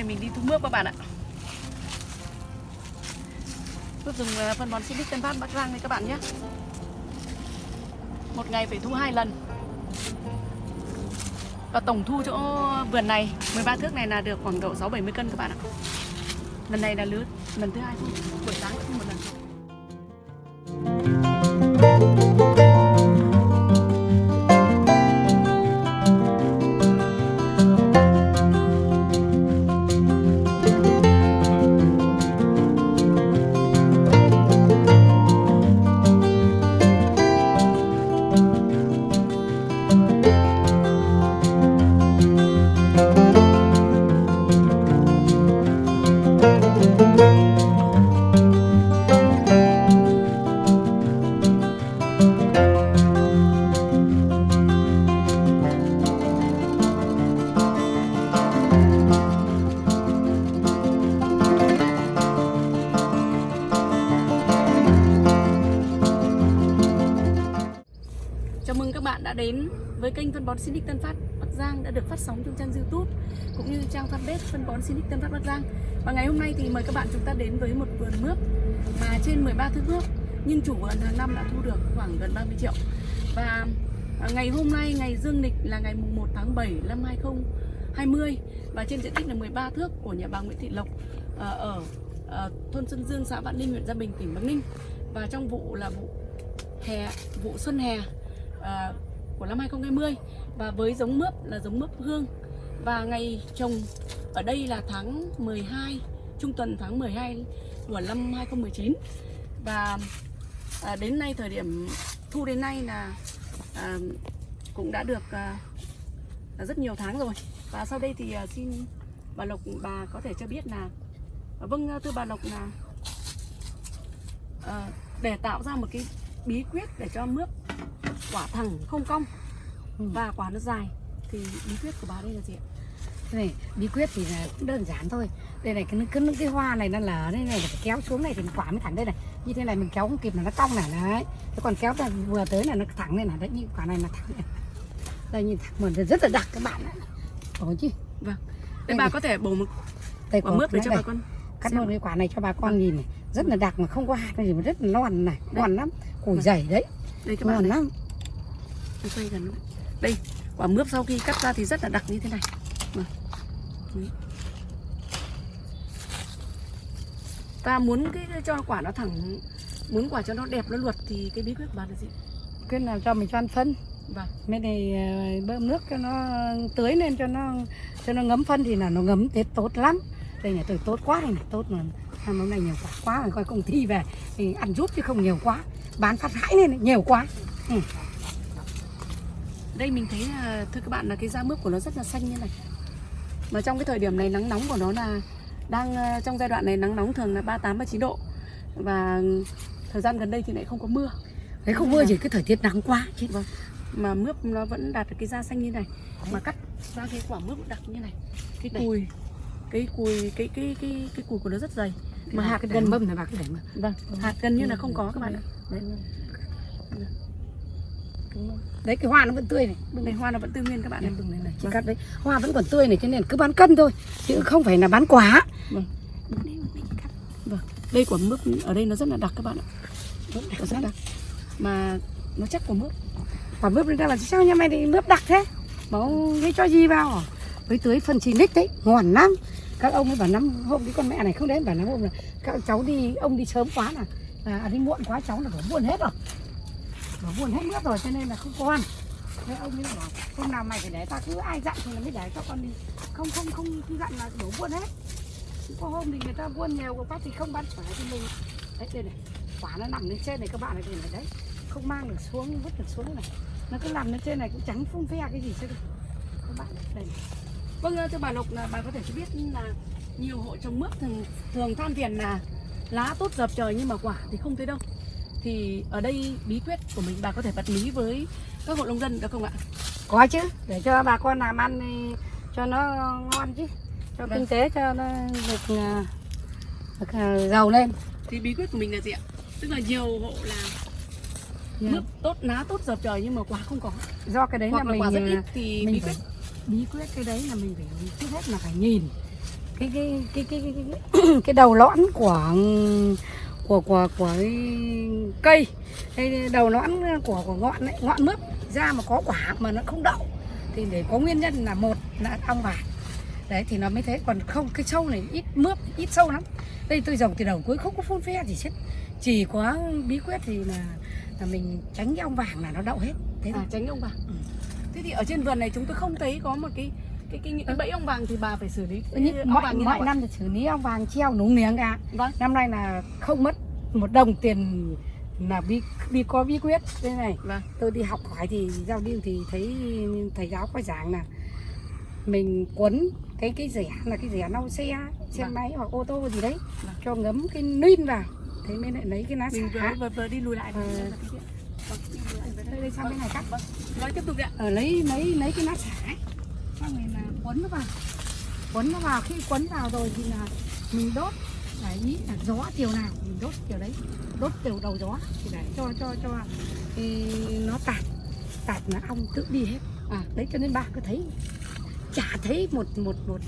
nay mình đi thu mướp các bạn ạ. Mướp dùng à, phân bón Silic Tân Phát Bắc Giang này các bạn nhé. Một ngày phải thu hai lần. Và tổng thu chỗ vườn này 13 thước này là được khoảng độ 6-70 cân các bạn ạ. Lần này là lứa, lần thứ hai thu, Buổi sáng thu một lần. Phân bón Sinic Tân Phát Bắc Giang đã được phát sóng trong trang YouTube cũng như trang fanpage phân bón Sinic Tân Phát Bắc Giang. Và ngày hôm nay thì mời các bạn chúng ta đến với một vườn mướp mà trên 13 thước mướp nhưng chủ vườn hàng năm đã thu được khoảng gần 30 triệu. Và à, ngày hôm nay ngày dương lịch là ngày mùng 1 tháng 7 năm 2020 và trên diện tích là 13 thước của nhà bà Nguyễn Thị Lộc à, ở à, thôn Xuân Dương, xã Vạn Ninh, huyện Gia Bình, tỉnh Bắc Ninh. Và trong vụ là vụ hè vụ xuân hè à, của năm 2020 và với giống mướp là giống mướp hương. Và ngày trồng ở đây là tháng 12 trung tuần tháng 12 của năm 2019 và à, đến nay thời điểm thu đến nay là à, cũng đã được à, rất nhiều tháng rồi. Và sau đây thì à, xin bà Lộc bà có thể cho biết là à, vâng à, thưa bà Lộc là à, để tạo ra một cái bí quyết để cho mướp quả thẳng không cong Ừ. và quả nó dài thì bí quyết của bà đây là gì ạ? Này bí quyết thì là cũng đơn giản thôi đây này cái cái, cái hoa này nó lở đây này phải kéo xuống này thì quả mới thẳng đây này như thế này mình kéo không kịp là nó cong này đấy thế còn kéo là vừa tới là nó thẳng lên này đấy như quả này là thẳng này đây nhìn thẳng mình rất là đặc các bạn ạ Ủa chứ Vâng. Thế Đây bà này. có thể bổ một đây quả có mướp để cho này. bà con cắt một cái quả này cho bà con nhìn này rất là đặc mà không có hạt gì mà rất là non này Đây. ngon lắm cùi Vâng. dày đấy đây ngon lắm tôi quay gần luôn. Đây, quả mướp sau khi cắt ra thì rất là đặc như thế này. Vâng. Đấy. Ta muốn cái cho quả nó thẳng muốn quả cho nó đẹp nó luật thì cái bí quyết bà là gì? cái nào cho mình cho ăn phân Vâng. mấy này ờ, bơm nước cho nó tưới lên cho nó cho nó ngấm phân thì là nó ngấm thế tốt lắm đây này tôi tốt quá này tốt mà năm hôm nay nhiều quả quá rồi coi công ty về thì ăn rút chứ không nhiều quá bán phát hãi lên nhiều quá Đây mình thấy là, thưa các bạn là cái da mướp của nó rất là xanh như này. Mà trong cái thời điểm này nắng nóng của nó là đang ờ, trong giai đoạn này nắng nóng thường là 38 39 độ. Và thời gian gần đây thì lại không có mưa. đấy không mưa chỉ cái thời tiết nắng quá chứ Vâng. Mà mướp nó vẫn đạt được cái da xanh như này. Mà cắt ra cái quả mướp đặc như này. Cái Đây. cùi cái cùi cái cái cái cái cùi của nó rất dày. Mà hạt cái gần mâm này bà cứ để mà Vâng, hạt gần như là không có các bạn ạ. Đấy. Đấy cái hoa nó vẫn tươi này Đây hoa nó vẫn tư nguyên các bạn này. đừng này này chỉ Vâng. cắt đấy hoa vẫn còn tươi này cho nên cứ bán cân thôi chứ không phải là bán quả Vâng. Đây quả mướp ở đây nó rất là đặc các bạn ạ. Nó rất đặc. Mà nó chắc của mướp. quả mướp ra là sao nhà mày thì mướp đặc thế bảo cái cho gì vào à? với tưới phân xì nick đấy ngon lắm các ông ấy bảo năm hôm cái con mẹ này không đến bảo năm hôm là các cháu đi ông đi sớm quá là à, đi muộn quá cháu là bảo buồn hết rồi nó buồn hết nước rồi, cho nên là không con. Thế ông ấy bảo, hôm nào mày phải để ta cứ ai dặn thì là mới để cho con đi. Không không không cứ dặn là đổ buồn hết. Có hôm thì người ta buôn nhiều quá thì không bán phải thì mình. Đấy, đây này, quả nó nằm lên trên này, các bạn này, đây này, đấy. Không mang được xuống, vứt được xuống này. Nó cứ nằm lên trên này, cũng trắng phun phe cái gì chứ các bạn đây này. Vâng ờ, thưa bà Lộc, là bà có thể cho biết là nhiều hộ trồng mướp thường thường than phiền là lá tốt dập trời nhưng mà quả thì không thấy đâu. Thì ở đây bí quyết của mình bà có thể bật mí với các hộ nông dân được không ạ? có chứ để cho bà con làm ăn cho nó ngon chứ cho Vâng. kinh tế cho nó được, à, được à, giàu lên Thì bí quyết của mình là gì ạ? Tức là nhiều hộ là mướp tốt lá tốt dập trời nhưng mà quả không có. do cái đấy Hoặc là là mình quả rất à, ít thì bí quyết bí quyết cái đấy là mình phải trước hết là phải nhìn cái cái cái cái cái, cái, cái đầu lõn của của của của cây. Hay đầu lõn của của ngọn ấy, ngọn mướp. Ra mà có quả mà nó không đậu thì để có nguyên nhân là một là ong vàng đấy thì nó mới thế. Còn không cái sâu này ít mướp ít sâu lắm. Đây tôi dòng từ đầu cuối không có phun phe gì hết. Chỉ có bí quyết thì là, là mình tránh cái ong vàng là nó đậu hết. Thế à, thôi tránh ong vàng. Ừ. thế thì ở trên vườn này chúng tôi không thấy có một cái cái cái cái bẫy ong vàng thì bà phải xử lý. Ong mọi, vàng như mọi năm thì xử lý ong vàng treo núng niếng cả. Vâng. Năm nay là không mất một đồng tiền là bí, bí có bí quyết. Đây này vâng. tôi đi học hỏi thì giao điên thì thấy thầy giáo có giảng là mình quấn cái cái rẻ là cái rẻ lau xe xe Vâng. máy hoặc ô tô gì đấy Vâng. cho ngấm cái nuin vào. Thế mới lại lấy cái lá mình vừa vừa, vừa đi lùi lại Ờ. Vâng, tiếp. Vâng, đây, đây sang bên này cắt Vâng, nói tiếp tục đi ạ. Ở lấy lấy lấy cái lá xả. ấy. Xong rồi là quấn nó vào. Quấn nó vào. Khi quấn vào rồi thì là mình đốt. Là ý là gió chiều nào mình đốt chiều đấy. Đốt chiều đầu gió thì để cho cho cho thì nó tạt. Tạt là ong tự đi hết. À đấy cho nên bà cứ thấy chả thấy một một một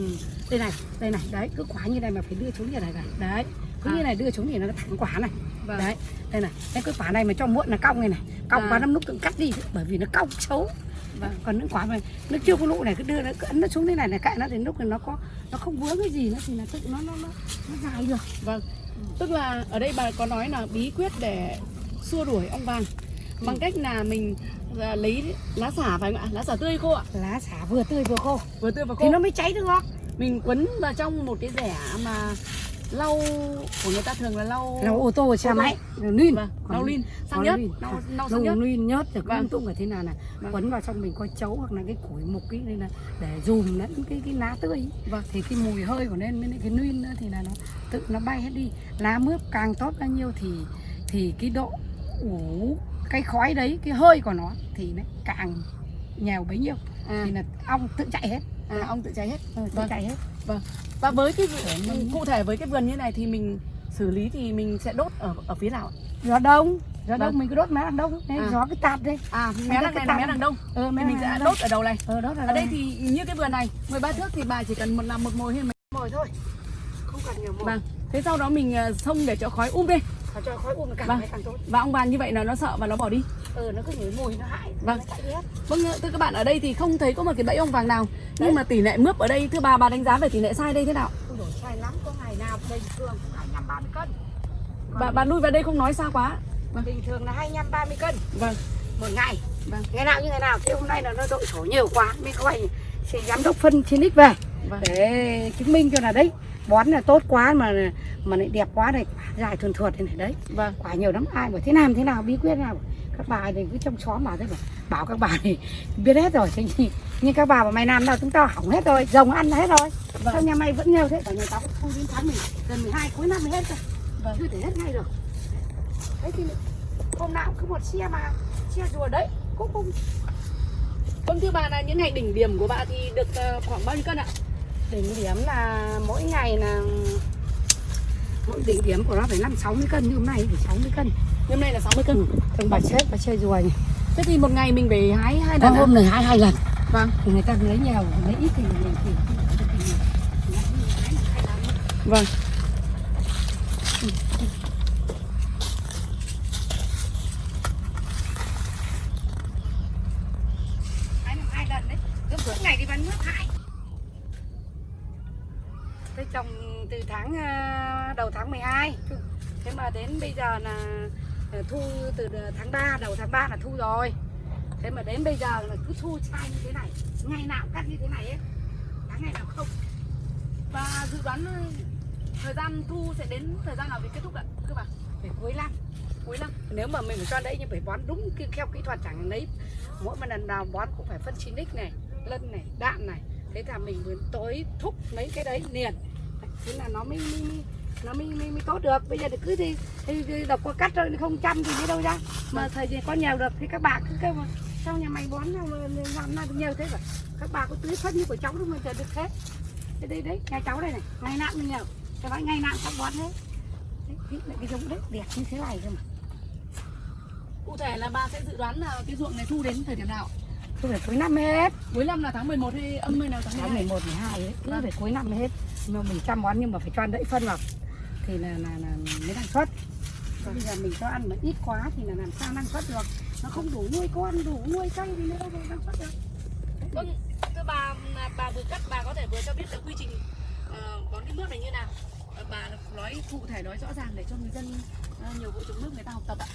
đây này đây này đấy cứ quả như này mà phải đưa xuống như này này. Đấy cứ À. như này đưa xuống thì nó thẳng quả này. Vâng. Đấy đây này cái quả này mà cho muộn là cong này này. Cong À. quá năm lúc tự cắt đi bởi vì nó cong xấu vâng còn những quả mà nó chưa có lụ này cứ đưa nó cứ ấn nó xuống thế này là cạnh nó đến lúc này nó có nó không vướng cái gì nữa thì là tự nó nó nó, nó dài được. Vâng tức là ở đây bà có nói là bí quyết để xua đuổi ong vàng bằng cách là mình à, lấy lá xả phải không ạ? Lá xả tươi khô ạ. Lá xả vừa tươi vừa khô. Vừa tươi và khô. thì nó mới cháy được mình quấn vào trong một cái rẻ mà lau của người ta thường là lau lau ô tô xe máy vâng, Còn- lau lin. Sang lau nhất lin. lau lau sang lau nhất. nhớt rồi Vâng. tung cả thế nào này. Vâng. quấn vào trong mình có chấu hoặc là cái củi mục cái đây là để dùm lẫn cái cái lá tươi. Vâng. thì cái mùi hơi của nên với cái nữa thì là nó tự nó bay hết đi. Lá mướp càng tốt bao nhiêu thì thì cái độ ủ cái khói đấy cái hơi của nó thì nó càng nhiều bấy nhiêu. À, thì là ong tự chạy hết. À ong tự cháy hết. Ừ, tự Vâng. chạy hết và với cái cụ thể với cái vườn như này thì mình xử lý thì mình sẽ đốt ở ở phía nào ạ? gió đông. Gió Vâng. đông mình cứ đốt mé đằng đông. Đấy À. gió cái tạt đây. À mé đằng này là mé đằng đông. Thì mé mình sẽ đốt ở đầu này. Ờ đốt ở đây thì như cái vườn này 13 thước thì bà chỉ cần một làm một mồi hay mấy mồi thôi. Không cần nhiều mồi. Vâng. Thế sau đó mình ờ, xông để cho khói um lên Và cho khói um càng Vâng. càng tốt. Và ong vàng như vậy là nó sợ và nó bỏ đi. Ừ nó cứ nhảy mùi nó hại Vâng. nó vâng thưa các bạn ở đây thì không thấy có một cái bẫy ong vàng nào. Nhưng mà tỷ lệ mướp ở đây thưa bà bà đánh giá về tỷ lệ sai đây thế nào? Không đổi sai lắm có ngày nào bình thường hai năm ba mươi cân. Bà bà lui vào đây không nói xa quá. Vâng. bình thường là hai năm ba mươi cân. Vâng. Một ngày. Vâng. ngày nào như ngày nào? Thế hôm nay là nó đội sổ nhiều quá mới gọi sẽ giám đốc phân trên về. Vâng. Để chứng minh cho là đấy bón là tốt quá mà mà lại đẹp quá này quả dài thuần thuột thế này đấy. Vâng. Quả nhiều lắm ai bảo thế làm thế nào bí quyết nào. Các bà thì cứ trong xóm bảo thế bảo, bảo các bà thì biết hết rồi nhưng, nhưng các bà bảo mày làm đâu chúng tao hỏng hết rồi rồng ăn hết rồi. Vâng. sao nhà mày vẫn nhiều thế cả nhà tao cũng không đến tháng mình gần 12 cuối năm mới hết rồi. Vâng. chưa thể hết ngay được. Đấy thì hôm nào cứ một xe mà xe rùa đấy cũng không. Vâng thưa bà là những ngày đỉnh điểm của bà thì được ờ, khoảng bao nhiêu cân ạ đỉnh điểm là mỗi ngày là mỗi đỉnh điểm của nó phải năm 60 cân nhưng hôm nay phải 60 cân. Hôm nay là 60 cân. Ừ. thường bà chết bà chơi này thế thì một ngày mình phải hái hai lần hôm này hai hai lần. Vâng. Thì người ta lấy nhiều lấy ít thì mình thì vâng. Năm hai lần đấy. Cứ mỗi ngày đi bán nước hai trồng từ tháng ờ, đầu tháng 12 thế mà đến bây giờ là ờ, thu từ ờ, tháng 3 đầu tháng 3 là thu rồi. Thế mà đến bây giờ là cứ thu sai như thế này, ngày nào cắt như thế này ấy. Tháng ngày nào không. Và dự đoán thời gian thu sẽ đến thời gian nào thì kết thúc ạ các bà phải cuối năm cuối năm. Nếu mà mình cho đấy nhưng phải bón đúng theo kỹ thuật chẳng lấy mỗi một lần nào bón cũng phải phân xinic này, lân này đạm này. Thế là mình muốn tối thúc mấy cái đấy liền thế là nó mới, mới, mới nó mới, mới, mới tốt được. Bây giờ thì cứ thì, thì, thì độc có cắt rồi không chăm thì đi đâu ra. Mà thời gian có nhiều được thì các bà cứ kêu mà sao nhà mày bón làm nào được nhiều thế rồi các bà có tưới phân như của cháu đâu mà giờ được thế thế đây đấy nhà cháu đây này ngày nào cũng nhiều. Cái nói ngày nào cũng bón thế đấy, cái, cái giống đấy đẹp như thế này cơ mà. Cụ thể là bà sẽ dự đoán là cái ruộng này thu đến thời điểm nào? Thu phải cuối năm hết. Cuối năm là tháng 11 hay âm hay nào tháng Tháng 12 11, 12 ấy, cứ Vâng. phải cuối năm mới hết mà mình chăm bón nhưng mà phải cho ăn đẫy phân vào thì là là, là mới năng suất Còn bây giờ mình cho ăn mà ít quá thì là làm sao năng suất được nó không đủ nuôi con đủ nuôi cây thì nó đâu có năng suất được Vâng, thưa bà, mà bà vừa cắt bà có thể vừa cho biết cái quy trình ờ, bón cái nước này như nào. Ờ, bà nói cụ thể nói rõ ràng để cho người dân ờ, nhiều vụ trồng nước người ta học tập ạ.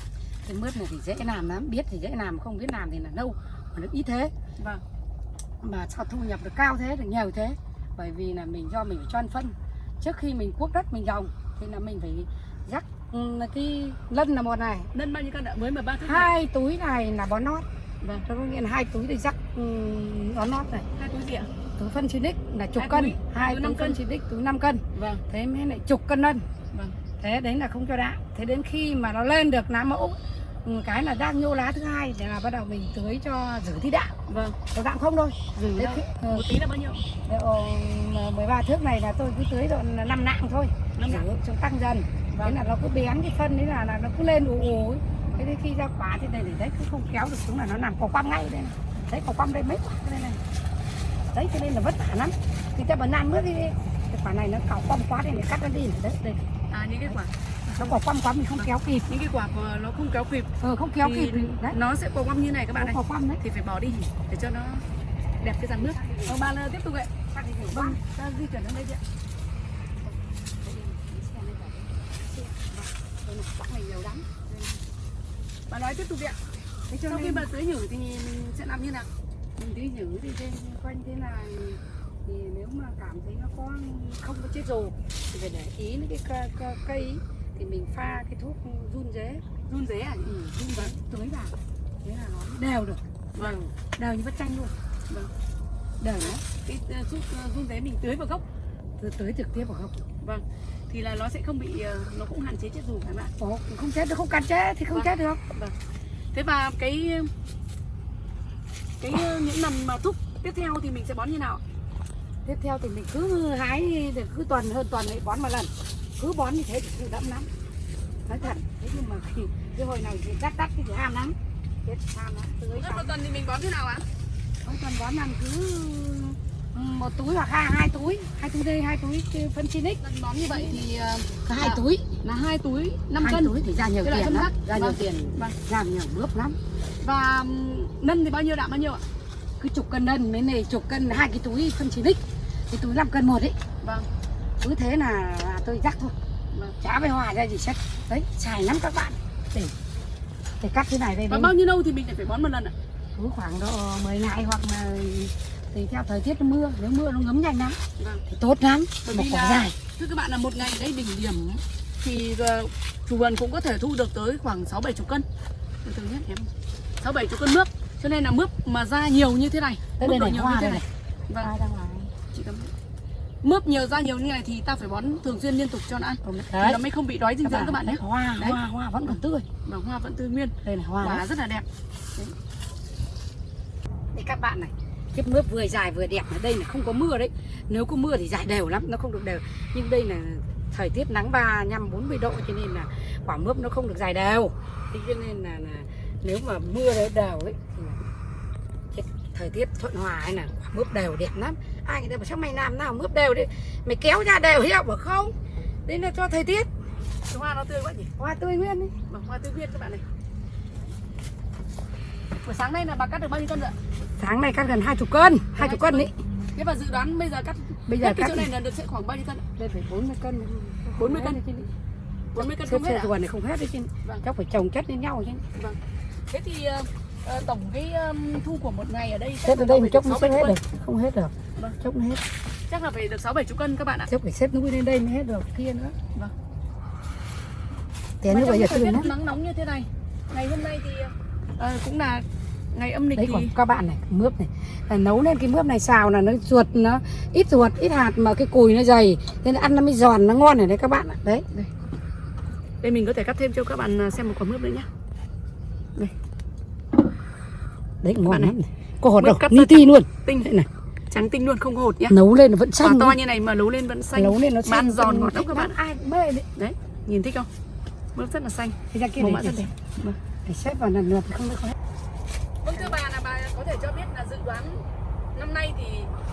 cái mướp này thì dễ làm lắm biết thì dễ làm không biết làm thì là lâu mà nó ít thế Vâng. mà sao thu nhập được cao thế được nhiều thế bởi vì là mình do mình phải cho ăn phân trước khi mình cuốc đất mình trồng thì là mình phải rắc cái lân là một này Nân bao nhiêu cân ạ? Mới mà ba hai túi này là bón nót Vâng. Có nghĩa là hai túi để rắc bón nót này Hai túi gì ạ? túi phân xịt là chục Hai cân túi, hai túi túi phân cân. xịt túi 5 cân Vâng. thế mới lại chục cân lân Vâng. thế đấy là không cho đạm thế đến khi mà nó lên được lá mẫu cái là đang nhô lá thứ hai thì là bắt đầu mình tưới cho giữ tí đạm Vâng. có đạm không thôi. Dừng Thế ừ, Một tí là bao nhiêu? độ 13 thước này là tôi cứ tưới độ 5 nặng thôi. Năm giữ nặng. cho tăng dần. Thế Vâng. là nó cứ bén cái phân đấy là, là nó cứ lên ù ù thế đến khi ra quả thì đây để đấy cứ không kéo được xuống là nó làm cỏ quăm ngay đây này. Đấy cỏ quăm đây mấy quả đây này. Đấy cho nên là vất vả lắm. Thì ta bần nan bước đi. Cái quả này nó cỏ quăm quá đây để cắt nó đi. Đấy đây. À những cái quả, nó cỏ quăm quá mình không kéo kịp những cái quả nó không kéo kịp ờ không kéo kịp đấy nó sẽ có quăm như này các bạn nó này. cỏ quăm đấy Thì phải bỏ đi để cho nó đẹp cái dàn nước. Vâng, bà là tiếp tục ạ. Vâng, ta di chuyển đến đây chị ạ. Bà nói tiếp tục ạ. Sau khi bà tưới nhử thì mình sẽ làm như nào? mình đi giữ thì trên quanh thế này thì nếu mà cảm thấy nó có không có chết rồ thì phải để ý đến cái cây thì mình pha cái thuốc run dế Run dế à? ừ, run dế tưới vào thế là nó đều được Vâng. đều như vắt chanh luôn Vâng. đều đấy Cái ờ, thuốc ờ, run dế mình tưới vào gốc. Tưới trực tiếp vào gốc Vâng. Thì là nó sẽ không bị ờ, nó cũng hạn chế chết dù phải không ạ? Ồ, không chết được không cắn chết thì không Vâng. chết được Thế và cái cái những lần mà thúc tiếp theo thì mình sẽ bón như nào? tiếp theo thì mình cứ hái thì cứ tuần hơn tuần lại bón một lần cứ bón như thế thì cứ đẫm lắm nói thật thế nhưng mà khi cái hồi này thì đắt đắt thì ham lắm chết ham lắm tưới một tuần thì mình bón thế nào ạ? mỗi tuần bón làm cứ một túi hoặc hai hai túi hai túi đây hai túi phân Chinix Lần bón như vậy thì ờ, hai Dạ. túi là hai túi 5 hai cân túi thì ra nhiều Cái tiền lắm ra nhiều Vâng. tiền Vâng. làm nhiều bước lắm và nân thì bao nhiêu đạm bao nhiêu ạ? cứ chục cân đơn mấy này chục cân hai cái túi phân Chinix cái túi 5 cân một ấy Vâng. Cứ thế là, là tôi rắc thôi chả phải hòa ra gì hết đấy xài lắm các bạn để để cắt thế này đây Và bao nhiêu lâu thì mình lại phải bón một lần ạ? cứ khoảng độ 10 ngày hoặc là tùy theo thời tiết nó mưa nếu mưa nó ngấm nhanh lắm Vâng. thì tốt lắm Bởi một quả dài Thưa các bạn là một ngày ở đây đỉnh điểm thì ờ, chủ vườn cũng có thể thu được tới khoảng 6 7 chục cân. Từ từ nhé em. 6 7 chục cân mướp. Cho nên là mướp mà ra nhiều như thế này, đây mức đây này nhiều hoa như thế này. này Vâng, chị cầm. Mướp nhiều ra nhiều như này thì ta phải bón thường xuyên liên tục cho nó ăn. Thì đấy nó mới không bị đói dinh dưỡng các bạn nhé. hoa Đấy. hoa hoa vẫn còn tươi Và hoa vẫn tươi nguyên, đây là hoa quả đấy. rất là đẹp. đây các bạn này cái mướp vừa dài vừa đẹp ở đây là không có mưa đấy nếu có mưa thì dài đều lắm nó không được đều nhưng đây là thời tiết nắng ba nhăm bốn mươi độ cho nên là quả mướp nó không được dài đều thế cho nên là, là nếu mà mưa đấy đều ấy thì là thời tiết thuận hòa hay là quả mướp đều đẹp lắm ai người ta bảo sao mày làm nào mướp đều đấy mày kéo ra đều hiệu bảo không đây là cho thời tiết hoa nó tươi quá nhỉ? hoa tươi nguyên đấy Vâng, hoa tươi nguyên các bạn này. Buổi sáng nay là bà cắt được bao nhiêu cân rồi ạ? tháng này cắt gần hai chục cân hai chục cân đấy Thế và dự đoán bây giờ cắt bây giờ hết cái cắt chỗ này là được sẽ khoảng bao nhiêu cân đây phải 40 cân 40 cân. Đấy chứ. 40 cân không hết ruột này không hết đấy chứ Vâng. chắc phải trồng chất lên nhau chứ Vâng. Thế thì ờ, tổng cái ờm, thu của một ngày ở đây chắc là ở đây một chốc 6 xếp hết 7 được không hết được Vâng. chốc nó hết. Chắc là phải được 6 7 chục cân các bạn ạ. chắc phải xếp núi lên đây mới hết được kia nữa. Vâng. thế Mà như giờ lắm nắng nóng như thế này, ngày hôm nay thì ờ, cũng là ngày âm lịch đấy thì còn các bạn này mướp này. Là nấu lên cái mướp này xào là nó ruột nó ít ruột ít hạt mà cái cùi nó dày nên ăn nó mới giòn nó ngon này đấy các bạn ạ. Đấy. Đây. Mình có thể cắt thêm cho các bạn ờ, xem một quả mướp nữa nhé. đấy ngon Bạn này. lắm này. có hột đâu ni ti luôn. Tinh. Đây này trắng tinh luôn không hột nhá. nấu lên nó vẫn Quả xanh to như này mà nấu lên vẫn xanh. nấu lên nó xanh giòn ngọt lắm các bạn. ai mê đấy Đấy, nhìn thích không? Mướp rất là xanh. thì ra kia Màu này mã rất đẹp. Vâng. để xếp vào lần lượt thì không được không hết Vâng thưa bà là bà có thể cho biết là dự đoán năm nay thì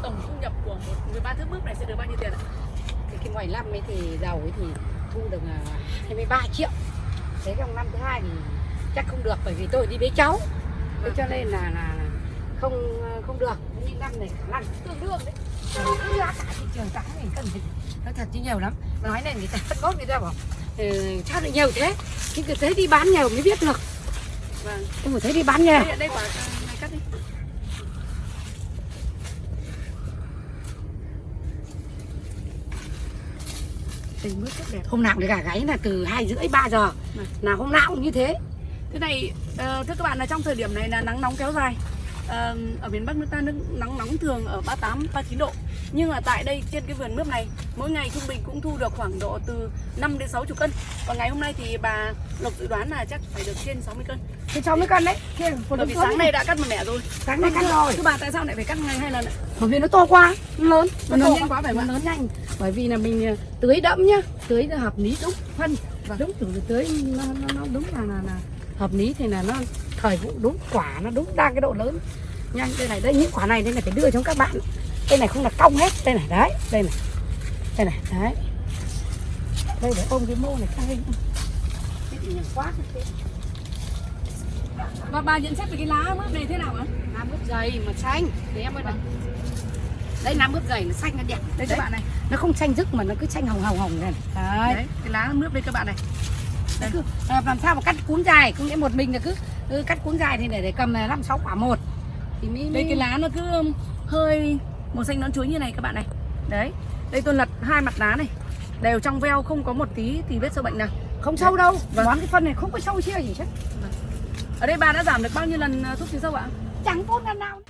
tổng thu nhập của một 13 thước mướp này sẽ được bao nhiêu tiền ạ? thì cái ngoài năm ấy thì đầu ấy thì thu được à, 23 triệu thế trong năm thứ hai thì chắc không được bởi vì tôi đi bế cháu thế cho nên là là không không được. Thế nhưng năm này khả năng tương đương đấy. Cứ giá cả thị trường giá mình cần phải nó thật chứ nhiều lắm. Nói này người ta phân bón người ta bảo ừ, sao lại nhiều thế. Nhưng cứ thấy đi bán nhiều mới biết được. Vâng. Không phải thấy đi bán nhiều. Đây đây quả này cắt đi. Tình mướt rất đẹp. Hôm nào để gà gáy là từ hai rưỡi ba giờ. Vâng. là hôm nào cũng như thế. Thế này, ờ, thưa các bạn là trong thời điểm này là nắng nóng kéo dài. Ờ, Ở miền Bắc nước ta nước nắng nóng thường ở 38, 39 độ. Nhưng mà tại đây trên cái vườn mướp này Mỗi ngày trung bình cũng thu được khoảng độ từ 5 đến 60 cân. Và ngày hôm nay thì bà Lộc dự đoán là chắc phải được trên 60 cân. Cháu mới cân đấy. Bởi đúng vì sáng nay đã cắt một mẻ rồi. Sáng nay cân Thưa- rồi. Thưa bà tại sao lại phải cắt ngày hai lần ạ? bởi vì nó to quá nó lớn. Nó lớn to nhanh quá phải không nó lớn nhanh. Bởi vì là mình ờ, tưới đẫm nhá. Tưới nó hợp lý đúng. Phân. Vâng. đúng chủ tưới nó, nó, nó đúng là, là là hợp lý thì là nó thời vụ đúng quả nó đúng đang cái độ lớn. Nhanh đây này đây những quả này đây là phải đưa cho các bạn. Đây này không là cong hết đây này đấy đây này. Đây này đấy. Đây để ôm cái mô này sang đây Thế thì nhiều quá thế. Và bà nhận xét về cái lá mướp này thế nào ạ? Nam mướp dày mà xanh Đấy em ơi này. Đây nam mướp dày nó xanh nó đẹp. Đây các bạn này. Nó không xanh rực mà nó cứ xanh hồng hồng hồng này. Đấy, Đấy, cái lá mướp đây các bạn này Làm sao mà cắt cuốn dài? Không nghĩa một mình là cứ ừ, cắt cuốn dài thì để, để cầm 5 6 quả một. Thì mới, Đây cái lá nó cứ um, hơi màu xanh nón chuối như này các bạn này. Đấy Đây tôi lật hai mặt lá này. Đều trong veo không có một tí thì vết sâu bệnh nào. Không sâu đâu. Vâng. Bón cái phân này không có sâu chia gì chứ. Ở đây bà đã giảm được bao nhiêu lần uh, thuốc trừ sâu ạ? Chẳng có lần nào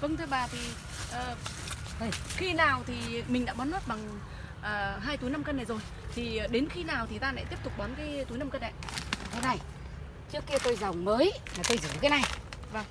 Vâng thưa bà thì Đây. khi nào thì mình đã bón nốt bằng ờ, hai túi 5 cân này rồi thì đến khi nào thì ta lại tiếp tục bón cái túi 5 cân này? Thế này Trước kia tôi dòng mới là tôi giữ cái này Vâng.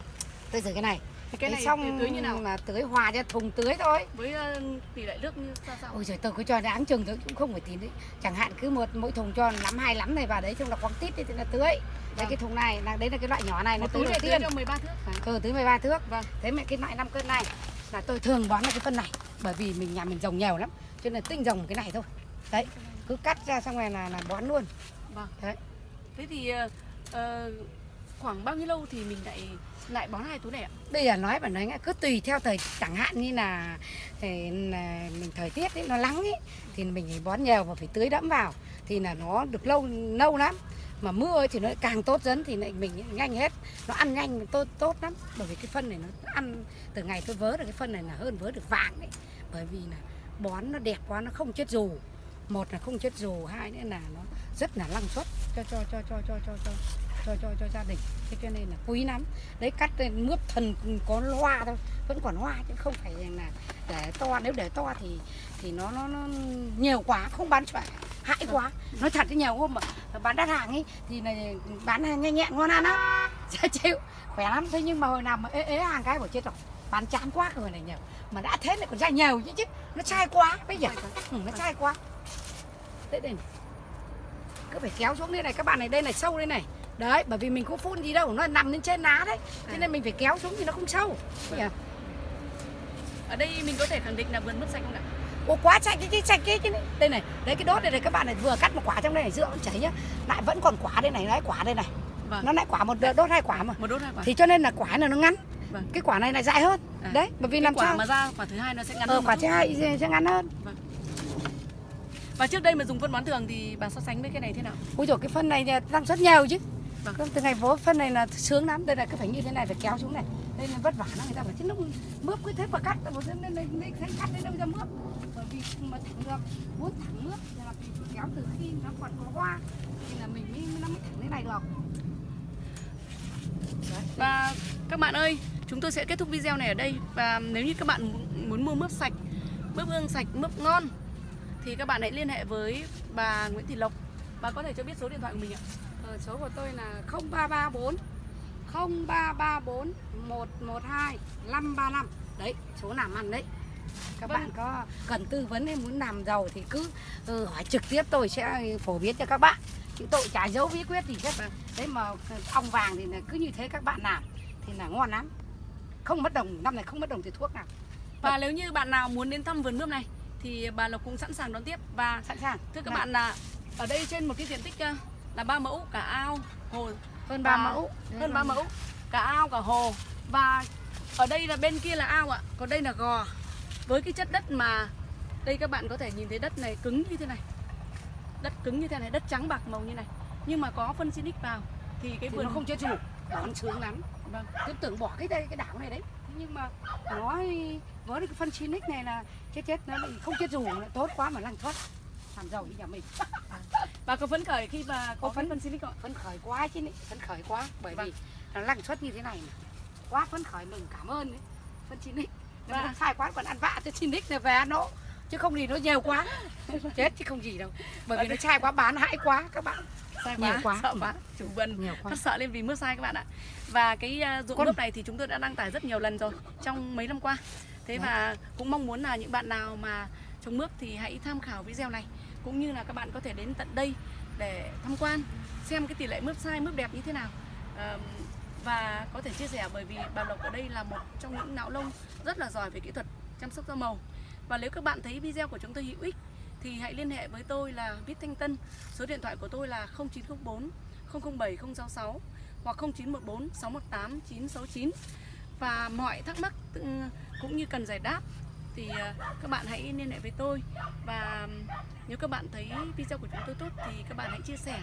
Tôi giữ cái này Thì cái này xong tưới như nào? là tưới hòa cho thùng tưới thôi Với ờ, tỷ lệ nước như sao sao? Ôi trời tôi cứ cho đáng chừng tôi cũng không phải tí đấy Chẳng hạn cứ một mỗi thùng cho lắm hai lắm này vào đấy Chung là quăng tít thì là tưới Đấy Vâng. cái thùng này là đấy là cái loại nhỏ này nó tưới đầu tưới tiên cho 13 thước. Ừ tưới 13 thước Vâng. Thế mà cái loại 5 cân này là tôi thường bón là cái phân này Bởi vì mình nhà mình trồng nhiều lắm Cho nên tinh trồng cái này thôi Đấy cứ cắt ra xong rồi là, là bón luôn Vâng. Đấy. Thế thì ờ, khoảng bao nhiêu lâu thì mình lại lại bón hai túi này ạ? Bây giờ nói bản nói cứ tùy theo thời chẳng hạn như là, thì là mình thời tiết ấy, nó nắng ấy thì mình phải bón nhiều và phải tưới đẫm vào. Thì là nó được lâu lâu lắm. Mà mưa thì nó càng tốt dần thì lại mình nhanh hết. Nó ăn nhanh tốt tốt lắm. Bởi vì cái phân này nó ăn từ ngày tôi vớ được cái phân này là hơn vớ được vàng đấy bởi vì là bón nó đẹp quá nó không chết dù. Một là không chết dù hai nữa là nó rất là năng suất cho cho cho cho cho cho cho cho cho cho gia đình. Thế cho nên là quý lắm. Đấy cắt lên mướp thần có hoa thôi. Vẫn còn hoa chứ không phải là để to. Nếu để to thì thì nó nó, nó nhiều quá không bán chạy hại quá. Nói thật cái nhiều hôm mà bán đắt hàng ấy thì là bán hàng nhanh nhẹn ngon ăn lắm. Dễ chịu. Khỏe lắm. Thế nhưng mà hồi nào mà ế, ế hàng cái của chết rồi. Bán chán quá rồi này nhiều. Mà đã thế lại còn ra nhiều chứ chứ nó sai quá. Bây giờ ừ, nó sai quá. Đấy đây này. cứ phải kéo xuống đây này. Các bạn này đây này sâu đây này đấy bởi vì mình không phun gì đâu nó nằm lên trên lá đấy cho nên mình phải kéo xuống thì nó không sâu Vâng. Ở đây mình có thể khẳng định là vườn mướp sạch không ạ? Ồ quá sạch cái, cái sạch cái, cái này. đây này đấy cái đốt đây này các bạn này vừa cắt một quả trong đây này rượu chảy nhá lại vẫn còn quả đây này đấy quả đây này Vâng. nó lại quả một đốt hai quả mà Một đốt hai quả. thì cho nên là quả này nó ngắn Vâng. cái quả này lại dài hơn À. đấy bởi vì Cái làm quả sao mà ra quả thứ hai nó sẽ ngắn ờ, hơn. quả thứ hai sẽ- ngắn hơn Và trước đây mà dùng phân bón thường thì bà so sánh với cái này thế nào? ui rồi cái phân này thì năng suất nhiều chứ Vâng. vâng. Từ ngày vỗ phân này là sướng lắm. Đây là cứ phải như thế này phải kéo xuống này. Đây là vất vả lắm người ta phải chứ lúc mướp cứ thế mà cắt một nên nên nên cắt đến đâu ra mướp. Bởi vì mà thẳng được muốn thẳng mướp thì là phải kéo từ khi nó còn có hoa thì là mình mới nó mới thẳng thế này được. Và các bạn ơi, chúng tôi sẽ kết thúc video này ở đây. Và nếu như các bạn muốn- muốn mua mướp sạch, mướp hương sạch, mướp ngon Thì các bạn hãy liên hệ với bà Nguyễn Thị Lộc. Bà có thể cho biết số điện thoại của mình ạ. Ờ, số của tôi là 0334 0334 112 535 đấy số làm ăn đấy. Các Vâng. bạn có cần tư vấn hay muốn làm giàu thì cứ ừ, hỏi trực tiếp tôi sẽ phổ biến cho các bạn. Chứ tôi chả giấu bí quyết gì hết Vâng. đấy mà ong vàng thì là cứ như thế các bạn làm thì là ngon lắm. Không mất đồng năm này không mất đồng tiền thuốc nào. Và nếu như bạn nào muốn đến thăm vườn mướp này thì bà Lộc cũng sẵn sàng đón tiếp. Và sẵn sàng. thưa các Nào, bạn là ở đây trên một cái diện tích ờ, là ba mẫu cả ao hồ. Hơn ba mẫu. Hơn 3 mẫu cả ao cả hồ. Và ở đây là bên kia là ao ạ. Còn đây là gò. Với cái chất đất mà đây các bạn có thể nhìn thấy đất này cứng như thế này. Đất cứng như thế này đất trắng bạc màu như này. Nhưng mà có phân Sinic vào thì cái thì vườn nó không chết chủ bón sướng lắm. Vâng. tôi tưởng bỏ cái đây cái đảo này đấy. Nhưng mà nó với cái phân Sinic này là chết chết nó lại không chết nó tốt quá mà lăng thoát làm giàu như nhà mình. Bà có phấn khởi khi mà có phấn- phân Sinic không? Phấn khởi quá chứ này phấn khởi quá bởi Vâng. vì nó lăng suất như thế này mà. Quá phấn khởi mừng cảm ơn đấy phân Sinic nó Vâng. sai quá còn ăn vạ cho Sinic này về nó chứ không thì nó nhiều quá. Chết chứ không gì đâu. Bởi vì nó sai quá bán hãi quá các bạn. Sai Nhiều quá, quá. sợ quá. Chủ vườn quá. Phát sợ lên vì mưa sai các bạn ạ. Và cái ruộng Con- mướp này thì chúng tôi đã đăng tải rất nhiều lần rồi trong mấy năm qua. Thế Vâng. và cũng mong muốn là những bạn nào mà trồng mướp thì hãy tham khảo video này cũng như là các bạn có thể đến tận đây để tham quan, xem cái tỷ lệ mướp sai, mướp đẹp như thế nào. Và có thể chia sẻ bởi vì bà Lộc ở đây là một trong những não lông rất là giỏi về kỹ thuật chăm sóc da màu. Và nếu các bạn thấy video của chúng tôi hữu ích thì hãy liên hệ với tôi là Vít Thanh Tân. Số điện thoại của tôi là 0904 007 066 hoặc 0914 618 969 và mọi thắc mắc ừ, cũng như cần giải đáp thì à, các bạn hãy liên hệ với tôi. Và nếu các bạn thấy video của chúng tôi tốt thì các bạn hãy chia sẻ.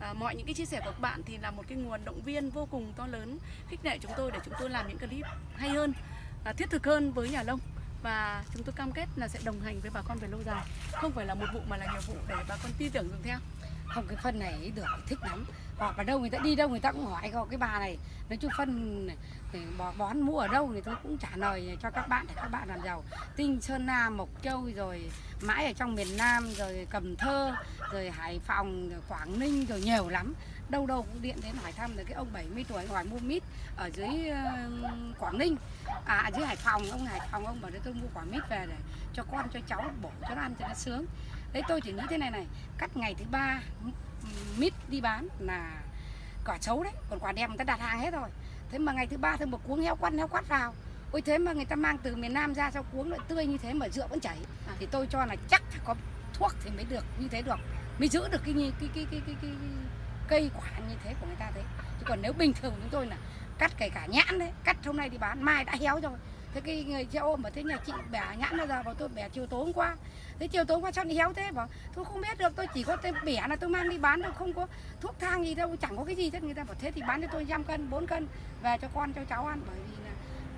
À, mọi những cái chia sẻ của các bạn thì là một cái nguồn động viên vô cùng to lớn khích lệ chúng tôi để chúng tôi làm những clip hay hơn à, thiết thực hơn với nhà nông và chúng tôi cam kết là sẽ đồng hành với bà con về lâu dài. Không phải là một vụ mà là nhiều vụ để bà con tin tưởng dùng theo. Không cái phân này được thích lắm hoặc ở đâu người ta đi đâu, người ta cũng hỏi có cái bà này. Nói chung phân bò bón mua ở đâu thì tôi cũng trả lời cho các bạn để các bạn làm giàu. Tinh sơn nam mộc châu rồi mãi ở trong miền nam, rồi cần thơ, rồi hải phòng, rồi quảng ninh, rồi nhiều lắm. Đâu đâu cũng điện đến hỏi thăm rồi cái ông 70 tuổi hỏi mua mít ở dưới quảng ninh. À ở dưới hải phòng, ông hải phòng, ông bảo đấy tôi mua quả mít về để cho con, cho cháu bổ cho nó ăn cho nó sướng. Đấy, tôi chỉ nghĩ thế này này, cắt ngày thứ ba mít đi bán là quả xấu đấy còn quả đẹp người ta đặt hàng hết rồi. Thế mà ngày thứ ba thêm một cuống heo quắt heo quắt vào. Ôi thế mà người ta mang từ miền Nam ra sao cuống lại tươi như thế mà rượu vẫn chảy. À. thì tôi cho là chắc phải có thuốc thì mới được như thế được mới giữ được cái cái cái cái cái, cái, cái cây quả như thế của người ta thế. Chứ còn nếu bình thường chúng tôi là cắt kể cả nhãn đấy cắt hôm nay đi bán mai đã héo rồi thế cái người xe ôm mà thế nhà chị bẻ nhãn ra giờ, bảo tôi bẻ chiều tối hôm qua. Thế chiều tối hôm qua sao đi héo thế, bảo, tôi không biết được, tôi chỉ có tên bẻ là tôi mang đi bán đâu không có thuốc thang gì đâu, chẳng có cái gì. Hết người ta bảo, thế thì bán cho tôi năm cân 4 cân, về cho con, cho cháu ăn. Bởi vì là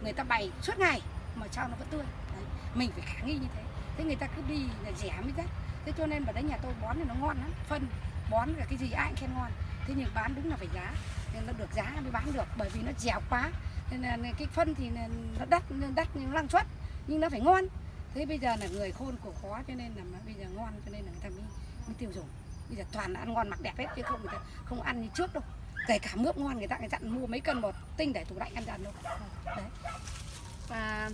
người ta bày suốt ngày mà sao nó vẫn tươi. Đấy. mình phải khả nghi như thế. Thế người ta cứ đi là rẻ mới rách. Thế cho nên vào đấy nhà tôi bón thì nó ngon lắm, phân, bón là cái gì ai cũng khen ngon. Thế nhưng bán đúng là phải giá, nên nó được giá mới bán được, bởi vì nó dẻo quá nên là cái phân thì nó đắt nó đắt nhưng năng suất nhưng nó phải ngon. Thế bây giờ là người khôn cổ khó cho nên là bây giờ ngon cho nên là người ta mới, mới tiêu dùng. Bây giờ toàn là ăn ngon mặc đẹp hết chứ không người ta không ăn như trước đâu. Kể cả mướp ngon người ta người dặn mua mấy cân bột tinh để tủ lạnh ăn dần đâu đấy. Và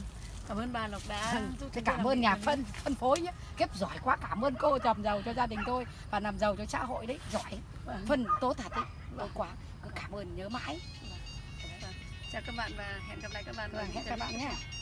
cảm ơn bà Lộc đã Vâng, giúp tôi cảm ơn nhà phân phân phối nhé Kiếp giỏi quá cảm ơn cô trầm giàu cho gia đình tôi Và làm giàu cho xã hội đấy. Giỏi Vâng. Phân tốt thật đấy. Tốt quá Cứ cảm ơn nhớ mãi. Vâng. Chào các bạn và hẹn gặp lại các bạn ở Vâng, những hẹn bạn tiếp nhé theo.